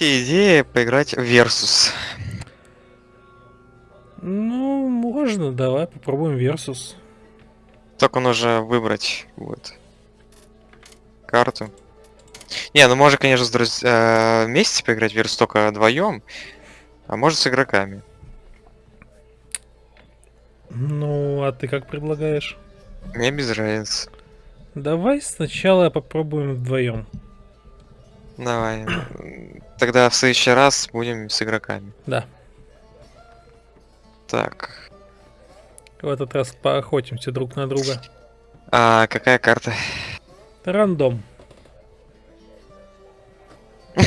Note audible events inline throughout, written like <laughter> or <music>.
идея поиграть в Versus. Ну, можно, давай попробуем Versus. Только нужно выбрать вот карту. Не, ну можно, конечно, с друз... э, вместе поиграть в Versus только вдвоем, а может с игроками. Ну, а ты как предлагаешь? Мне без разницы. Давай сначала попробуем вдвоем. Давай. Тогда в следующий раз будем с игроками. Да. Так. В этот раз поохотимся друг на друга. А какая карта? Рандом. <laughs>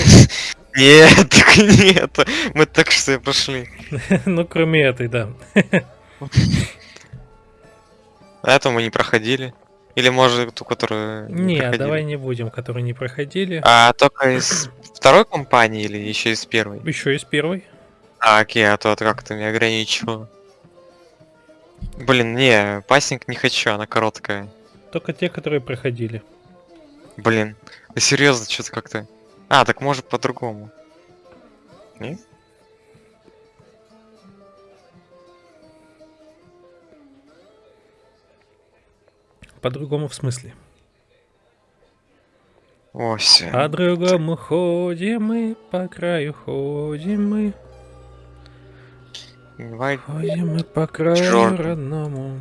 Нет, так нет. Мы так что прошли. <laughs> ну, кроме этой, да. А эту мы не проходили. Или может ту, которую Не, проходили? давай не будем, которые не проходили. А только из второй компании или еще из первой? Еще из первой. А, окей, а то как-то меня ограничивало. Блин, не, пассинг не хочу, она короткая. Только те, которые проходили. Блин, да серьезно, что-то как-то. А, так может по-другому. Не? По-другому в смысле? Ось. По-другому ходим мы, по краю ходим мы. Давай. Ходим мы по краю Чёрт. родному.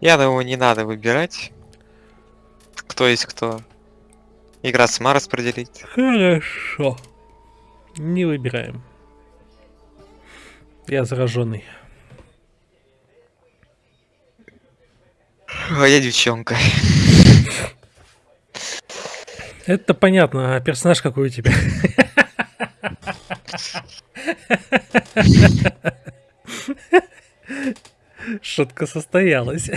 Я думаю, не надо выбирать. Кто есть кто. Игра сама распределить. Хорошо. Не выбираем. Я зараженный. А я девчонка. Это понятно, а персонаж какой у тебя? Шутка состоялась.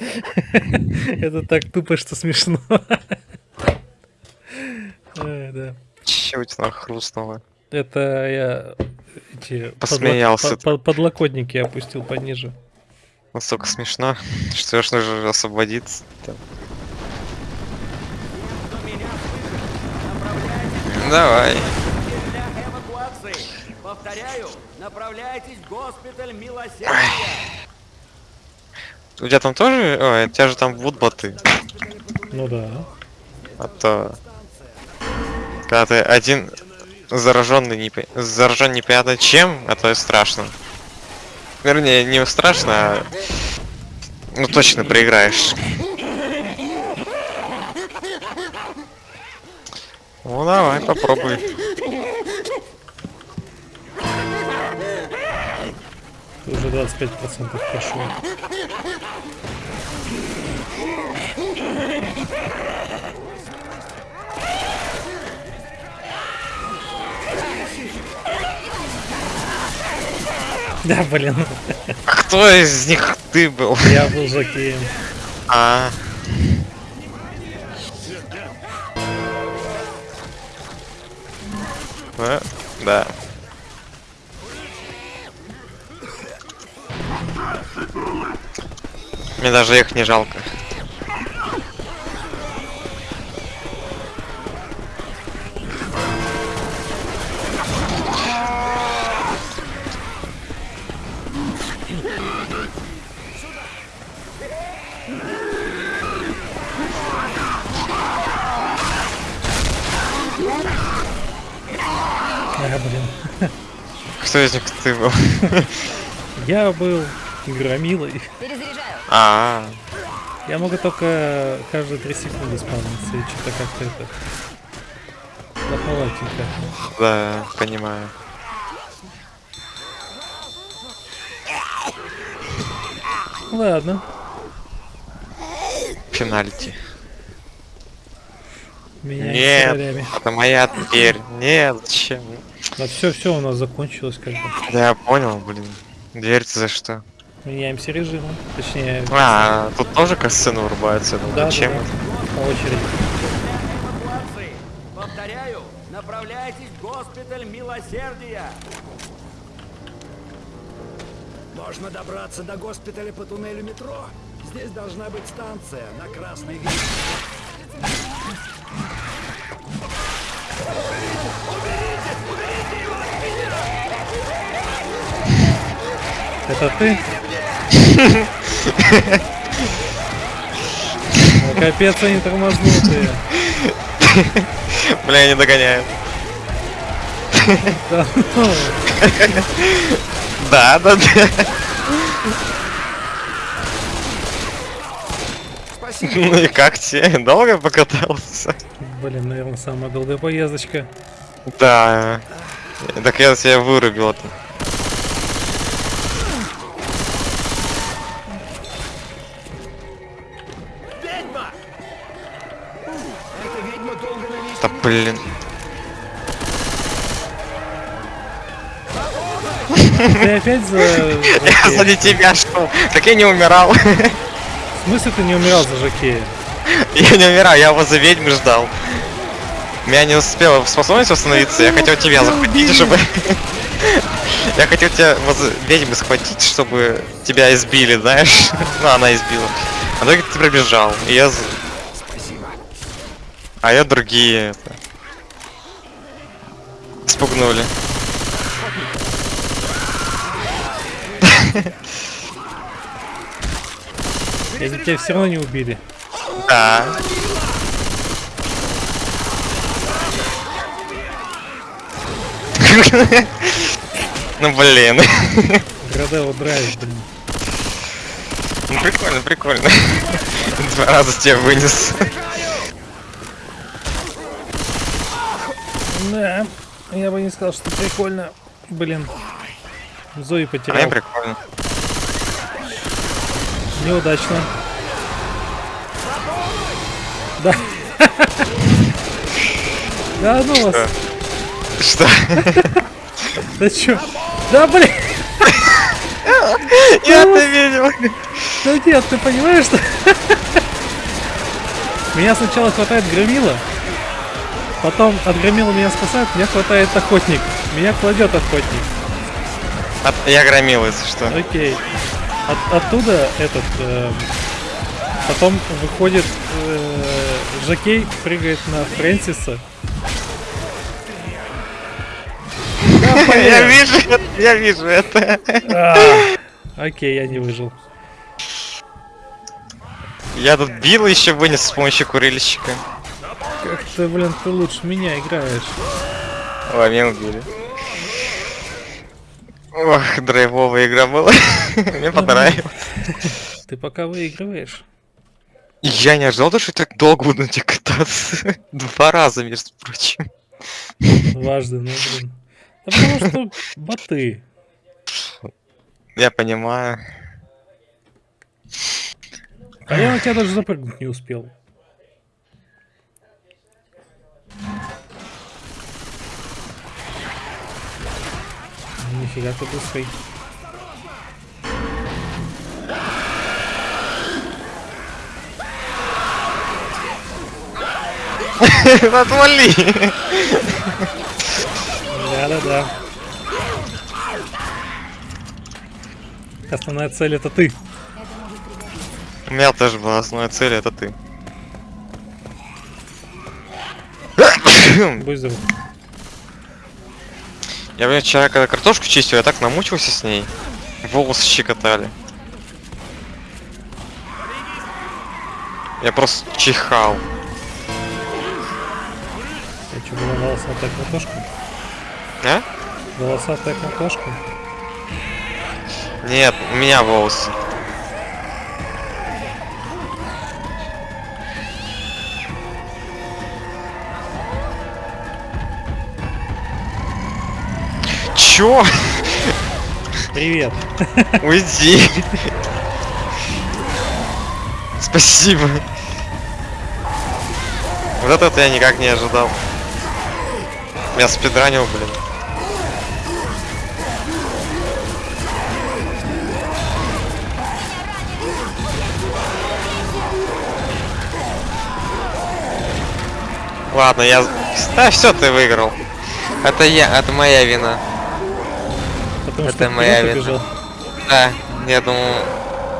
Это так тупо, что смешно. Чего у тебя хрустнуло? Это я эти Посмеялся подло- по- по- подлокотники опустил пониже. Настолько смешно, что аж нужно освободиться. Там. Давай. для эвакуации. Повторяю, направляйтесь в госпиталь Милосердия. У тебя там тоже... Ой, у тебя же там вудботы. Ну да. А то... Когда ты один зараженный, не... заражен непонятно чем, это страшно. Вернее, не страшно, а... Ну точно проиграешь. Ну давай, попробуй. Ты уже 25% прошел. <laughs> Да, блин, Кто из них ты был? я был жокеем. А. Э, Да. Мне даже их не жалко. Кто из них ты был? Я был громилой. А, Я могу только каждые 3 секунды спавниться и что-то как-то это... Плоховатенько. да, понимаю. Ладно. Пенальти. Меня Нет, это моя дверь. Нет, зачем? Да все, все у нас закончилось как бы. Да я понял, блин. Дверь-то за что? Меняемся режимом. Точнее, А, тут тоже касцены вырубаются. Ну, да, зачем да, это? по очереди. Повторяю, направляйтесь в госпиталь Милосердия. Можно добраться до госпиталя по туннелю метро. Здесь должна быть станция на красной ветке. Это ты? <laughs> Капец, они тормознутые. Бля, не догоняют. Да ну, Да, да, да. Ну и как тебе? Долго покатался? Блин, наверное, самая долгая поездочка. Да. Так я тебя вырубил. -то. Да блин. Ты опять за... Я сзади тебя шел. Так я не умирал. В смысле ты не умирал за Жакея? Я не умирал, я его за ведьмы ждал. Меня не успела способность восстановиться, я хотел тебя захватить, чтобы... Я хотел тебя возле ведьмы схватить, чтобы тебя избили, знаешь? <laughs> Ну, она избила. А только ты пробежал, и я... А я другие это... Спугнули. Если тебя все равно не убили. Да. Ну блин. Градело драйв, блин. Ну прикольно, прикольно. Два раза тебя вынес. Да, я бы не сказал, что прикольно. Блин. Зои А потерял. прикольно. Неудачно. Да. <laughs> Да ну вас. Что? Да чё? Да блин. <laughs> Я это видел. Да нет, ты понимаешь, что... <laughs> Меня сначала хватает громила, потом от громила меня спасает, меня хватает охотник. Меня кладет охотник. От- Я громил, если что. Окей. От- оттуда этот... эм, потом выходит э, Жакей, прыгает на Фрэнсиса. Да, <laughs> Я вижу, это, я вижу это. А, Окей, я не выжил. Я тут бил еще вынес с помощью курильщика. Как ты, блин, ты лучше меня играешь. Ой, меня убили. Ох, драйвовая игра была. <laughs> Мне понравилось. <laughs> Ты пока выигрываешь. Я не ожидал, что я так долго буду на тебе кататься. <laughs> Два раза, между прочим. Дважды, ну блин. Да потому что боты. Я понимаю. А я на тебя даже запрыгнуть не успел. Нифига ты быстрый. <laughs> Отвали! Да-да-да. Основная цель это ты. У меня тоже была основная цель, это ты. Будь здоров. Я, вчера, когда картошку чистил, я так намучился с ней. Волосы щекотали. Я просто чихал. Я что, была волосатая картошка? А? Волосатая картошка? Нет, у меня волосы. Чё? Привет. Уйди. Спасибо. Вот это я никак не ожидал. Я спидранил, блин. Ладно, я... Да, все, ты выиграл. Это я, это моя вина. Потому Это что моя вина. побежал. Да, я думал,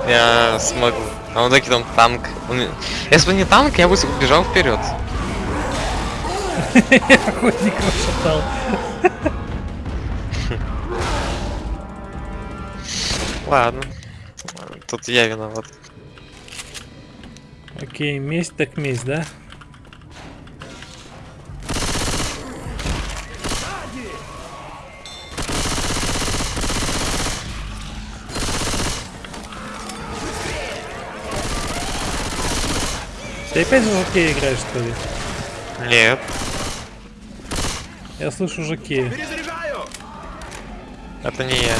я смогу. А он таки там танк. Он- Если бы не танк, я бы с- бежал вперед. <laughs> Охотник расшатал. Ладно. Тут я виноват. Окей, месть так месть, да? Ты опять в жокея играешь, что ли? Нет. Я слышу жокея. Это не я.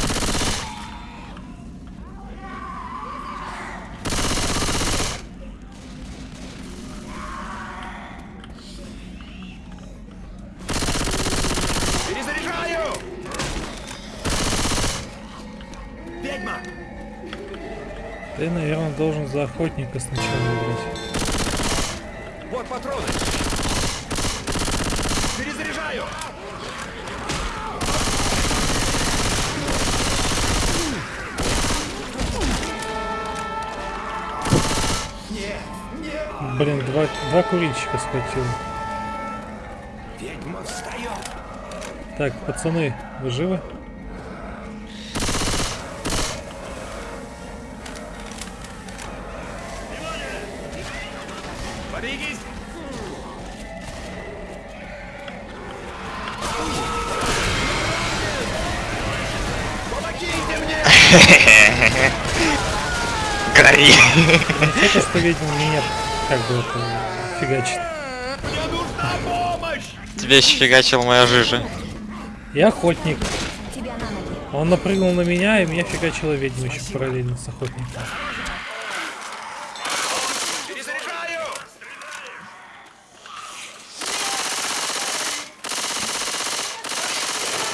Ты, наверное, должен за охотника сначала играть. Патроны! Перезаряжаю! Блин, два, два курильщика схватил. Ведьма встает! Так, пацаны, вы живы? Гори! Это что ведьма меня как бы это фигачит. Мне нужна помощь! Тебе еще фигачила моя жижа. Я охотник. Он напрыгнул на меня, и меня фигачила ведьма еще параллельно с охотником.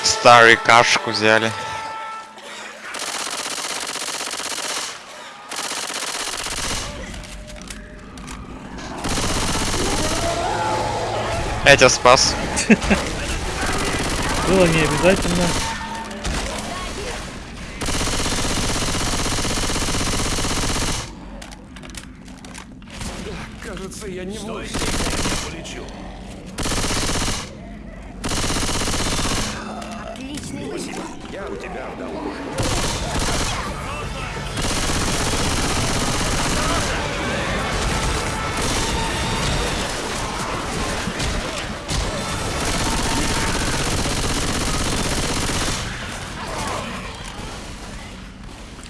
Старый кашку взяли. Я тебя спас. Было не обязательно. Кажется, я не мой. Отличный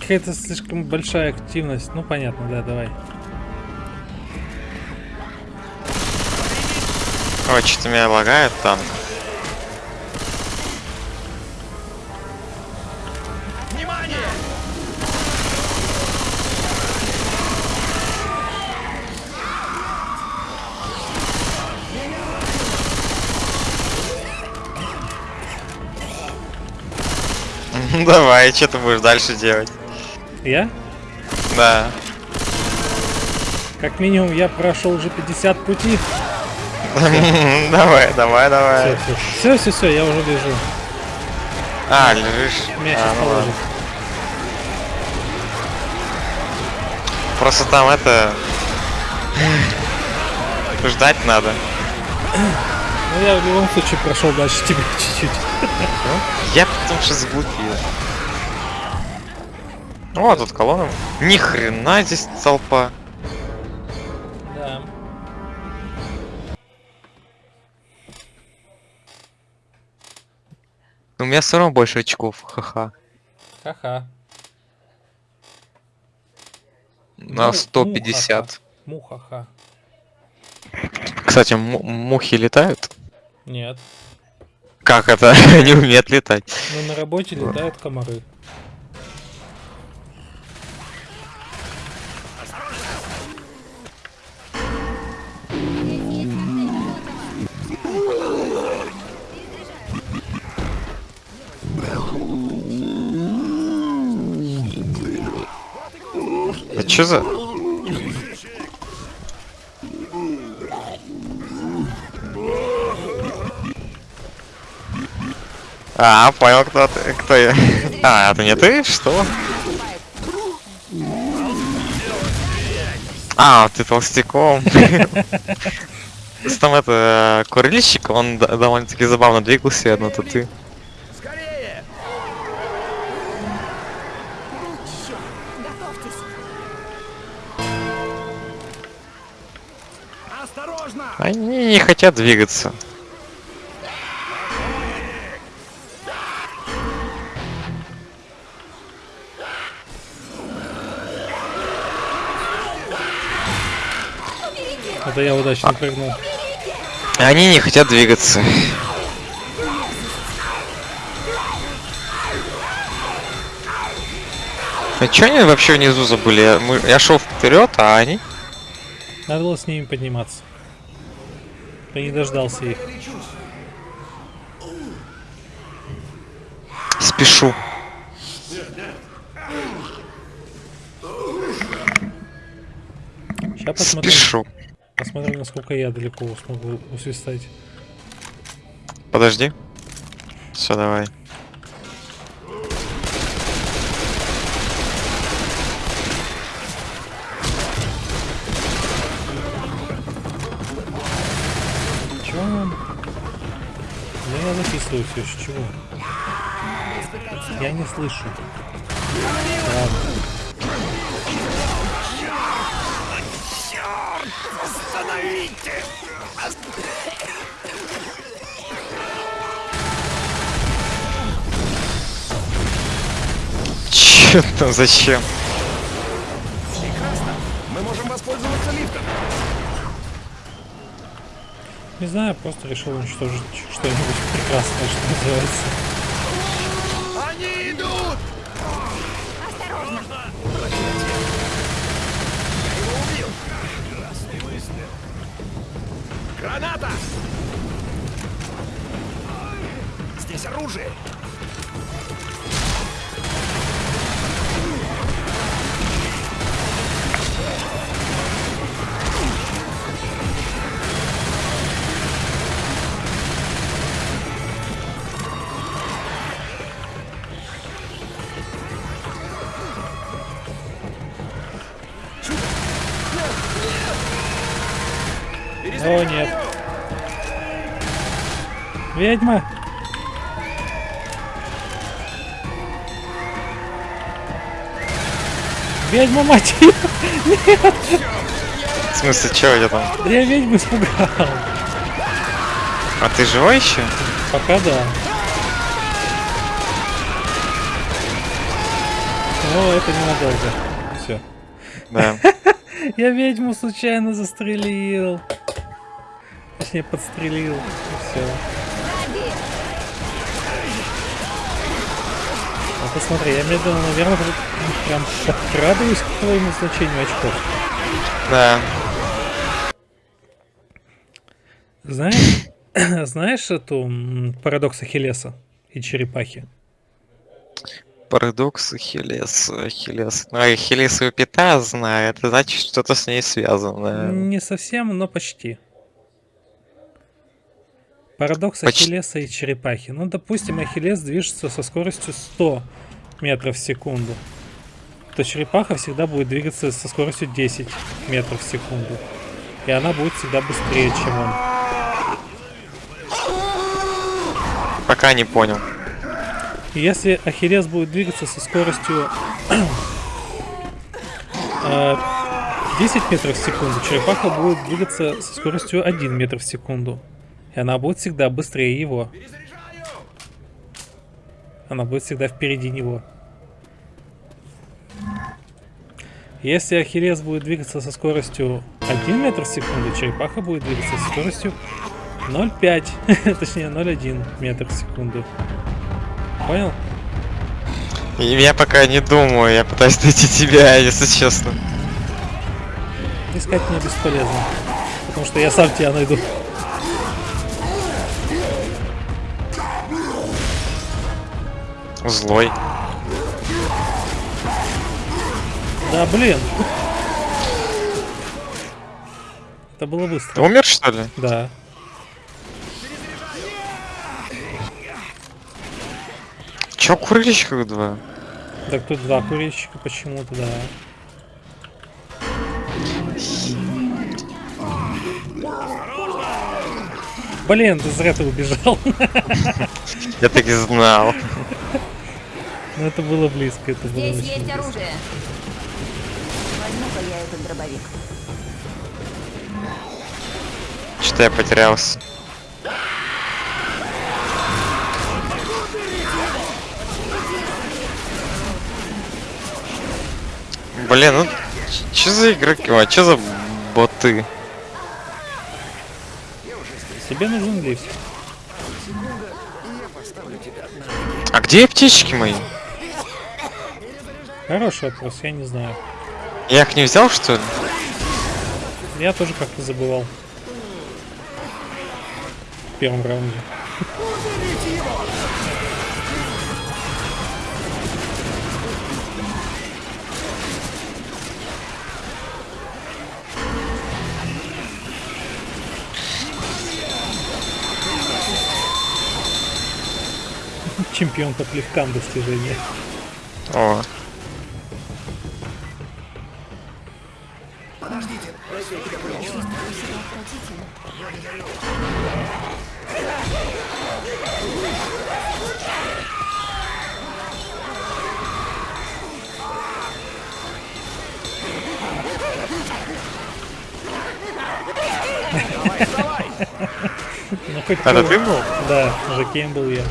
Какая-то слишком большая активность. Ну понятно, да, давай. Ой, что-то меня лагает. Внимание! <laughs> Давай, что ты будешь дальше делать? Я? Да. Как минимум я прошел уже 50 пути. <laughs> Давай, давай, давай. Все, все, все, я уже лежу. А, лежишь. Меня сейчас ну положит. Просто там это... Ждать надо. Ну я в любом случае прошел дальше тебя <laughs> чуть-чуть. Я потому что заблудил. О, тут колонна. Ни хрена здесь толпа. Да. У меня все равно больше очков, ха-ха. Ха-ха. На Ну, 150. Мухаха. Кстати, му- мухи летают? Нет. Как это? <laughs> Они умеют летать. Но на работе летают комары. блядь, что за... А, понял, кто ты, кто я. А, это не ты? Что? А, ты толстяком. Там это, э, курильщик, он довольно-таки забавно двигался, одно-то ты. Не хотят двигаться. Это я удачно прыгнул. Они не хотят двигаться. А чё они вообще внизу забыли? Я, мы- я шел вперед, а они? Надо было с ними подниматься. Я не дождался их. Спешу. Сейчас посмотрим, Спешу. посмотрим, насколько я далеко смогу усвистать. Подожди. Все, давай. Да я записываю все, с чего? Я не слышу. Ладно. Чё там, зачем? Мы можем воспользоваться лифтом. Не знаю, просто решил уничтожить что-нибудь прекрасное, что называется. О, нет. Ведьма! Ведьма, мать её! В смысле, чё я там? Я ведьму испугал. А ты живой еще? Пока да. Но это ненадолго. Все. Да. <laughs> Я ведьму случайно застрелил. <laughs> Точнее, подстрелил. И все. А посмотри, я медленно, наверное, прям подкрадываюсь к твоему значению очков. Да. Знаешь, <coughs> знаешь эту парадокс Ахиллеса и черепахи? Парадокс Ахиллес. Ахиллес. Ну, Ахиллесовая пята знаю, это значит что-то с ней связано. Не совсем, но почти. Парадокс Почти. Ахиллеса и черепахи. Ну, допустим, Ахиллес движется со скоростью 100 метров в секунду. То черепаха всегда будет двигаться со скоростью 10 метров в секунду. И она будет всегда быстрее, чем он. Пока не понял. Если Ахиллес будет двигаться со скоростью э, 10 метров в секунду, черепаха будет двигаться со скоростью 1 метр в секунду. И она будет всегда быстрее его. Она будет всегда впереди него. Если Ахиллес будет двигаться со скоростью 1 метр в секунду, черепаха будет двигаться со скоростью 0,5, <laughs> точнее 0,1 метр в секунду. Понял? Я пока не думаю, я пытаюсь найти тебя, <laughs> если честно. Искать мне бесполезно. Потому что я сам тебя найду. Злой. Да блин. Это было быстро. Ты умер, что ли? Да. Чё курильщика два? Так тут два курильщика почему-то, да. Блин, ты зря ты убежал. Я так и знал. Ну это было близко, это было Здесь есть близко. оружие. Возьму-ка я этот дробовик. Что-то я потерялся. Блин, ну что за игроки? А что за боты? Тебе нужен лифт. А где аптечки мои? Хороший вопрос, я не знаю. Я их не взял, что ли? Я тоже как-то забывал. В первом раунде. Чемпион по плевкам достижения. О, хоть это ты был? Да, Жакеем был я.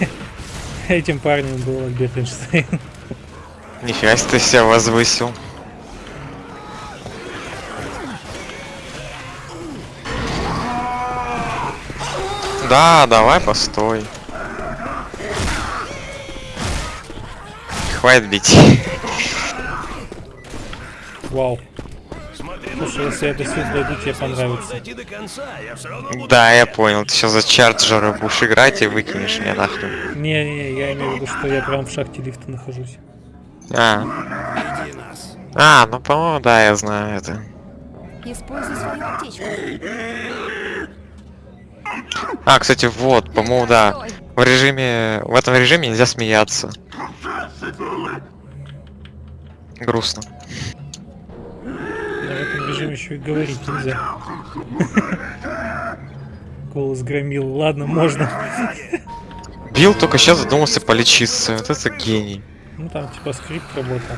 <laughs> Этим парнем был Альберт Эйнштейн. Нифига себе ты себя возвысил. Да, давай, постой. Хватит бить. Вау. Слушай, если я до сюда дойду, тебе понравится. Да, я понял. Ты сейчас за чарджера будешь играть и выкинешь меня нахрен. Не-не, я имею в виду, что я прям в шахте лифта нахожусь. А. А, ну по-моему, да, я знаю это. Используй свою аптечку. А, кстати, вот, по-моему, да. В режиме. В этом режиме нельзя смеяться. Грустно. Режиме еще и говорить нельзя. Голос громил. Ладно, можно. Билл только сейчас задумался полечиться. Вот это гений. Ну там типа скрипт работал.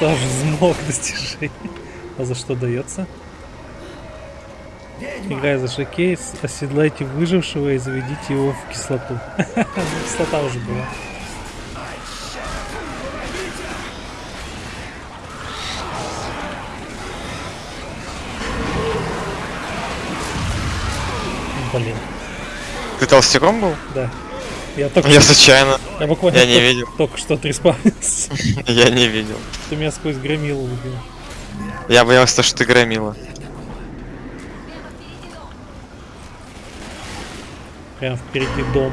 Ехал так, что аж взмок достижение. А за что дается? Играя за шокейс, оседлайте выжившего и заведите его в кислоту. <laughs> Кислота уже была. Блин, Ты толстяком был? да. Я только Я случайно. я буквально я не только, видел. только что отреспавнился. <laughs> Я не видел. Ты меня сквозь громилу убил. Я боялся, что ты громила. Прям впереди дом.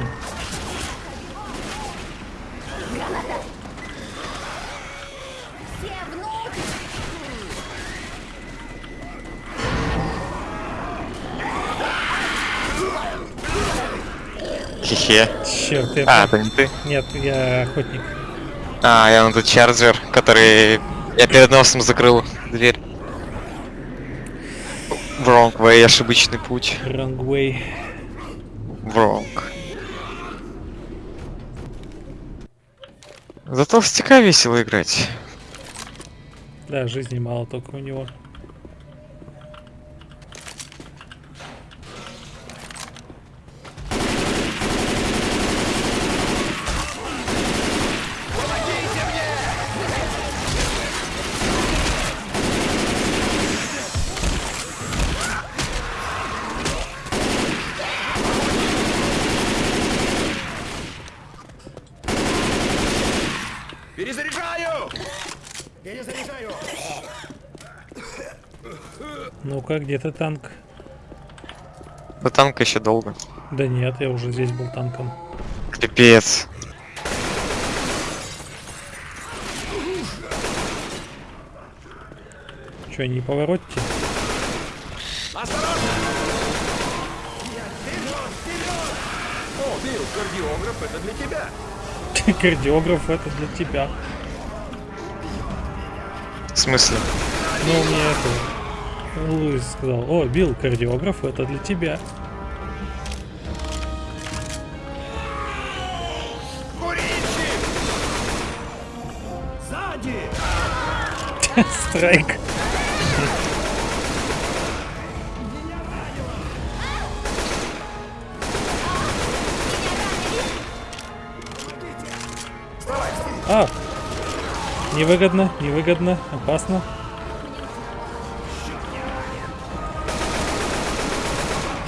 Хе-хе. Черт, я... А, это не ты? Нет, я охотник. А, я на тот чарджер, который... Я перед носом закрыл дверь. Wrong way, ошибочный путь. Wrong way. Wrong. За толстяка весело играть. Да, жизни мало только у него. Ну-ка, где ты танк? До танка еще долго. Да нет, я уже здесь был танком. Пипец. Че, не поворотите? О, Билл, кардиограф, это для тебя. <laughs> Кардиограф это для тебя. В смысле? Ну, мне это... Луис сказал, о, Билл, кардиограф это для тебя. <laughs> Страйк. А! Невыгодно, невыгодно, опасно.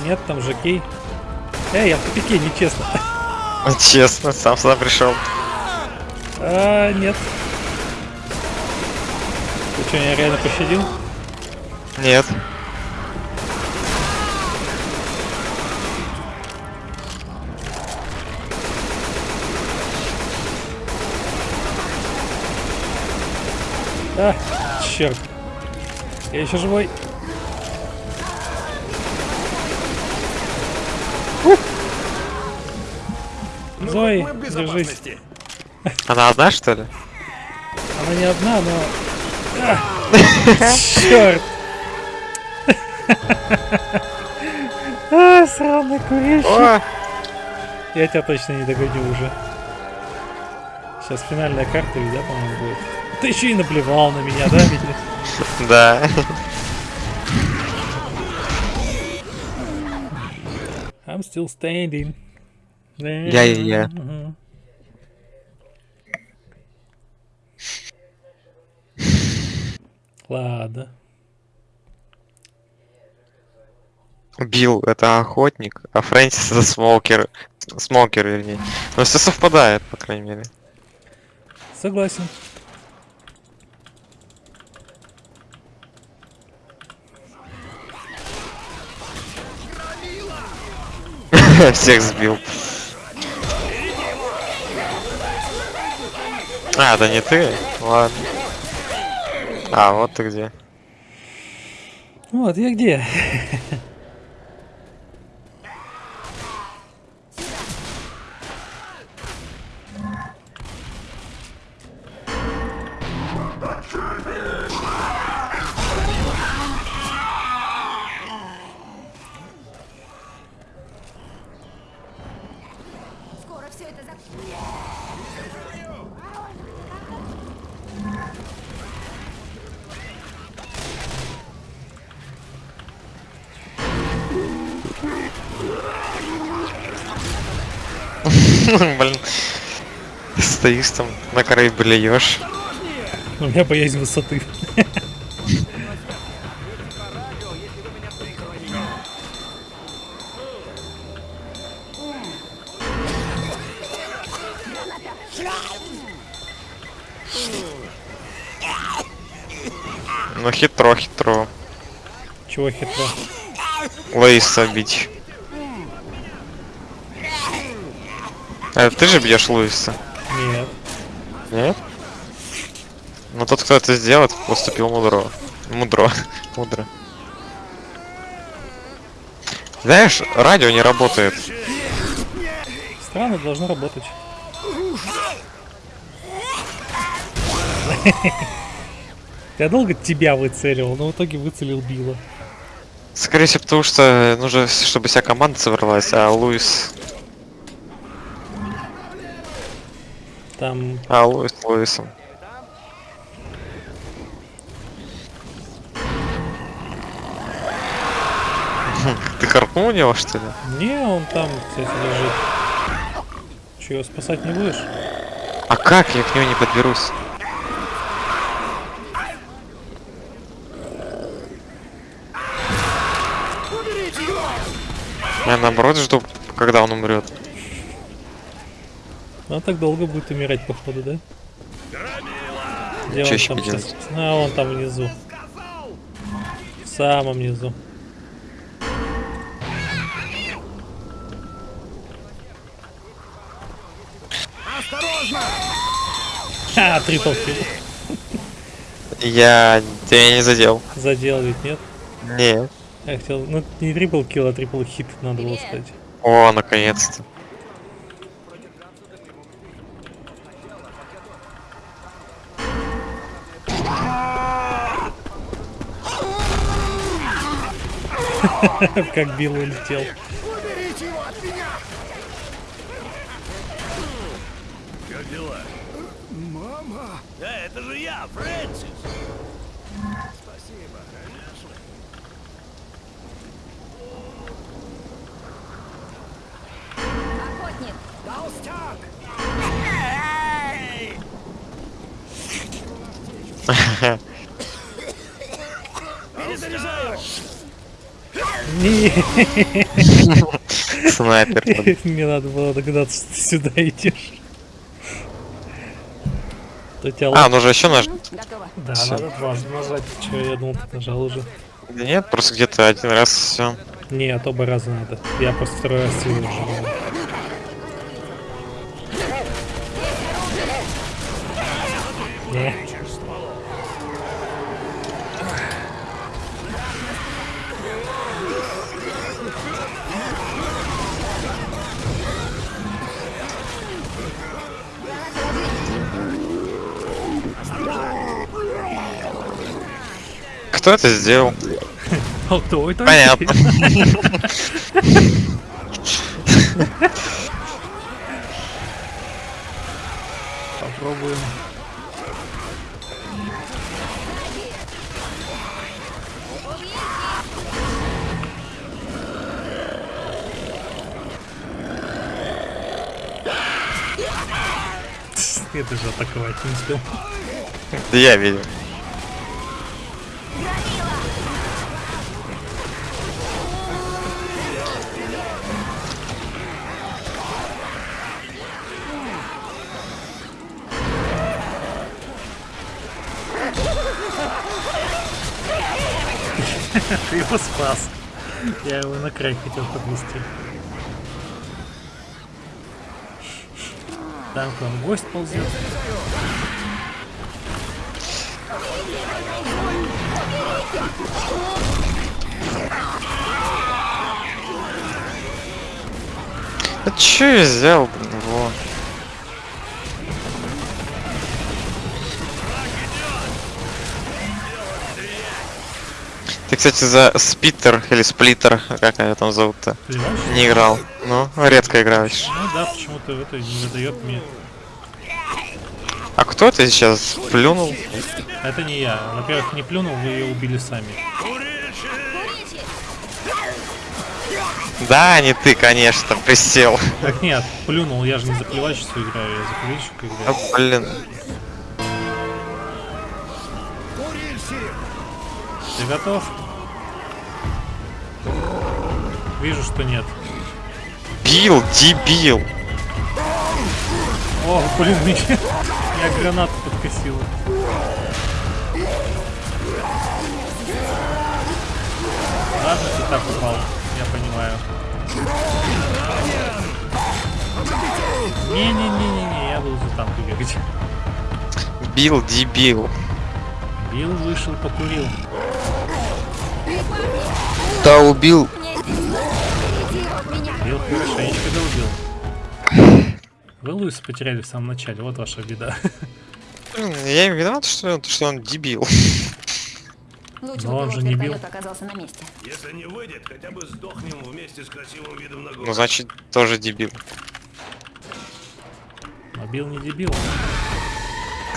Нет, там же кей. Эй, я в тупике, нечестно. <laughs> Честно, сам сюда пришел. А, нет. Ты что, меня реально пощадил? Нет. А, черт. Я еще живой. Зои, держись. Она одна, что ли? Она не одна, но... А, черт. А, сраный курильщик. Я тебя точно не догоню уже. Сейчас финальная карта, ведь, да, по-моему, будет. Ты еще и наплевал на меня, да, ведь? <laughs> Да. I'm still standing. Я-я-я. Мгм. Ладно. Билл это охотник, а Фрэнсис это смокер. Смокер, вернее. Но все совпадает, по крайней мере. Согласен. <laughs> Всех сбил. А, да не ты? Ладно. А, вот ты где. Вот, я где? Стоишь там на краю блюешь. У меня боязнь высоты. Ну хитро, хитро. Чего хитро? Луиса бить. А ты же бьешь Луиса? Нет. Нет? Ну тот, кто это сделает, поступил мудро. Мудро. <laughs> Мудро. Знаешь, радио не работает. Странно, должно работать. <laughs> Я долго тебя выцеливал, но в итоге выцелил Билла. Скорее всего, потому что нужно, чтобы вся команда собралась, а Луис... Там А, Луис Луисом. Хм, <laughs> Ты харкнул у него, что ли? Не, он там, кстати, лежит. Че, его спасать не будешь? А как я к нему не подберусь? Я наоборот жду, когда он умрет. Он так долго будет умирать, походу, да? Где он там делать? А, он там внизу. В самом низу. Осторожно! Ха, трипл килл. Я тебя не задел. Задел ведь, нет? Нет. Я хотел, ну не трипл килл, а трипл хит надо было сказать. О, наконец-то. <laughs> Как Билл улетел. Уберите его от меня! Как дела? Мама! Да, это же я, Фрэнсис. Охотник! Толстяк! <laughs> Перезаряжаю. <laughs> Не, Снайпер. Мне надо было догадаться, что ты сюда идешь. А, ну же еще наж... Готово. Да, надо дважды нажать. Че, я думал, ты нажал уже. Да нет, просто где-то один раз все. Нет, оба раза надо. Я просто второй раз силу нажал. Кто это сделал? А кто это? Понятно. Попробуем. Я даже атаковать не успел. Да я видел. Ты его спас. Я его на край хотел подвести. Там к вам гость ползет. А че я взял, блин, кстати, за Спиттер или Сплиттер, как ее там зовут-то, не играл. Ну, редко играешь. Ну да, почему-то это не выдает мне. А кто это сейчас плюнул? Это не я. Во-первых, не плюнул, вы ее убили сами. Да, не ты, конечно, присел. Так нет, плюнул, я же не за плевачество играю, я за А, играю. блин. Ты готов? Вижу, что нет. Бил, дебил. О, блин, <laughs> меня, меня граната подкосила. Ладно, ты так упал, я понимаю. Не-не-не-не-не, я буду за танк бегать. Бил, дебил. Бил вышел, покурил. Да, убил. Бил хорошенечко долбил. Вы Луиса потеряли в самом начале, вот ваша беда. Я им виноват, что, что он дебил. Лучше Но он же не бил. оказался на месте. Если не выйдет, хотя бы сдохнем вместе с красивым видом на город. Ну, значит, тоже дебил. Но Бил не дебил.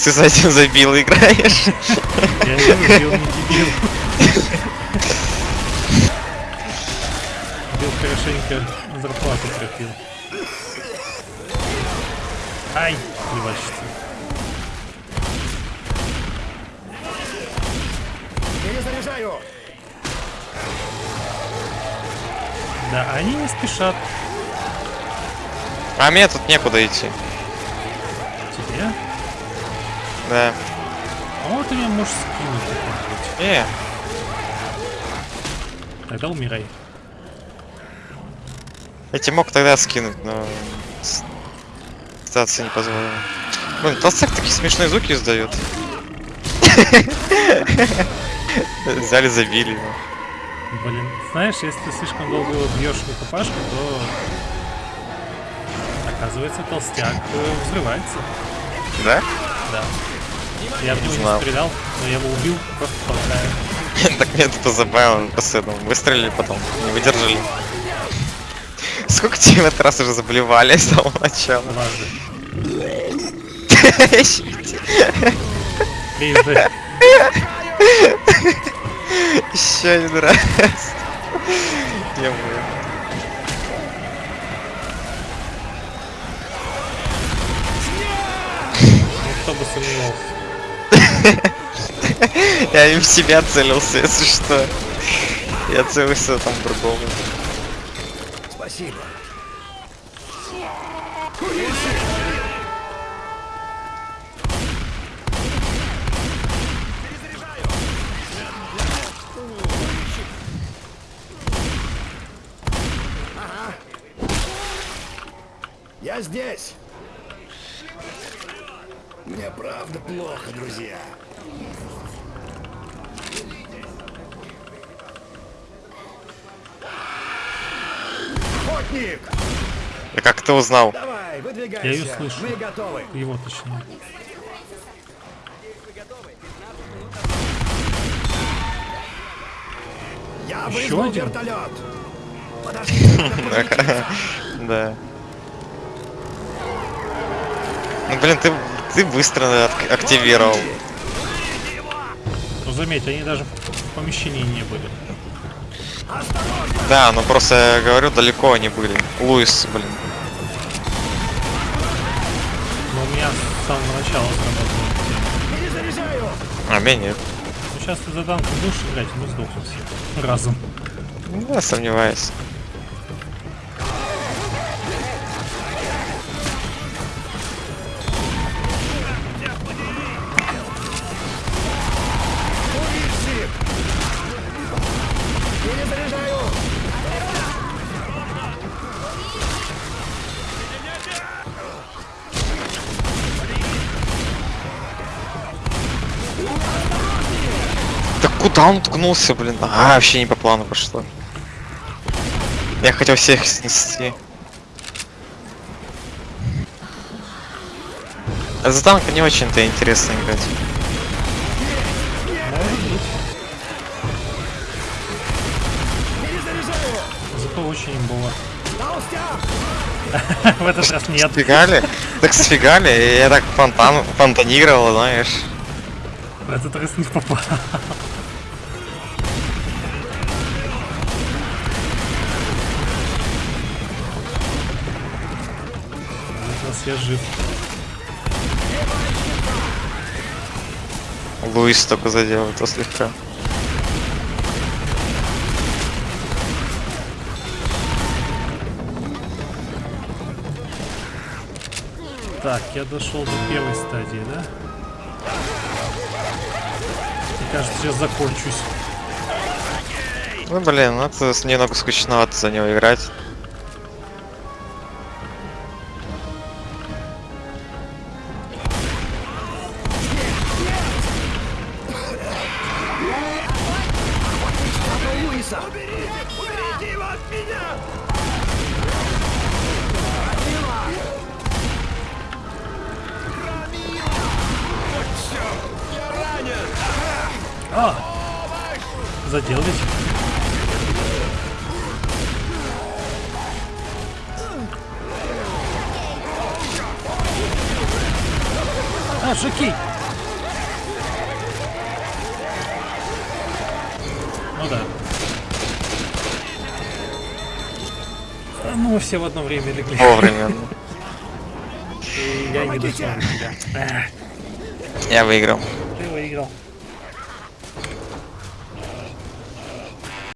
Ты с этим забил играешь? Я говорю, Бил не дебил. <laughs> Бил хорошенько зарплату пропил. Ай, плевачество. Перезаряжаю! Да, они не спешат. А мне тут некуда идти. Тебе? Да. А вот меня можешь скинуть как-нибудь. Не, Тогда умирай. Я тебе мог тогда скинуть, но... Ситуация не позволила. Блин, толстяк такие смешные звуки издает. Взяли, забили его. Блин, знаешь, если ты слишком долго бьешь в рукопашку, то оказывается толстяк э, взрывается. Да? Да. Я в него не стрелял, но я его убил просто толкая. <laughs> Так мне это позабавило, этого выстрелили потом, не выдержали. Сколько тебе в этот раз уже заблевали с самого начала? Дважды. Еще один раз. Я сомневался. Я им в себя целился, если что. Я целился там другому. Спасибо. Ага. Я здесь. Мне правда плохо, друзья. Охотник! А как ты узнал? Давай, выдвигайся. Я её слышу. Мы готовы. Его точнее. Я вызвал один? вертолет. <laughs> <laughs> Да. Ну блин, ты, ты быстро ак- активировал. Но заметь, они даже в помещении не были. Да, ну просто я говорю, далеко они были. Луис, блин. Но у меня с самого начала сработало. А меня нет. Ну сейчас ты за танк будешь играть, мы сдохнем все. Разом. Ну, Я сомневаюсь. Он ткнулся, блин? А, вообще не по плану пошло. Я хотел всех снести. А за танка не очень-то интересно играть. Зато очень. Толстяк. <laughs> В этот раз нет. Сфигали? Так сфигали, и я так фонтан, фонтанировал, знаешь. В этот раз не попал. Жив. Луис только задел это слегка. Так, я дошел до первой стадии, да? Мне кажется, сейчас закончусь. Ну блин, ну это немного скучновато за него играть. Одно время легли. Вовремя.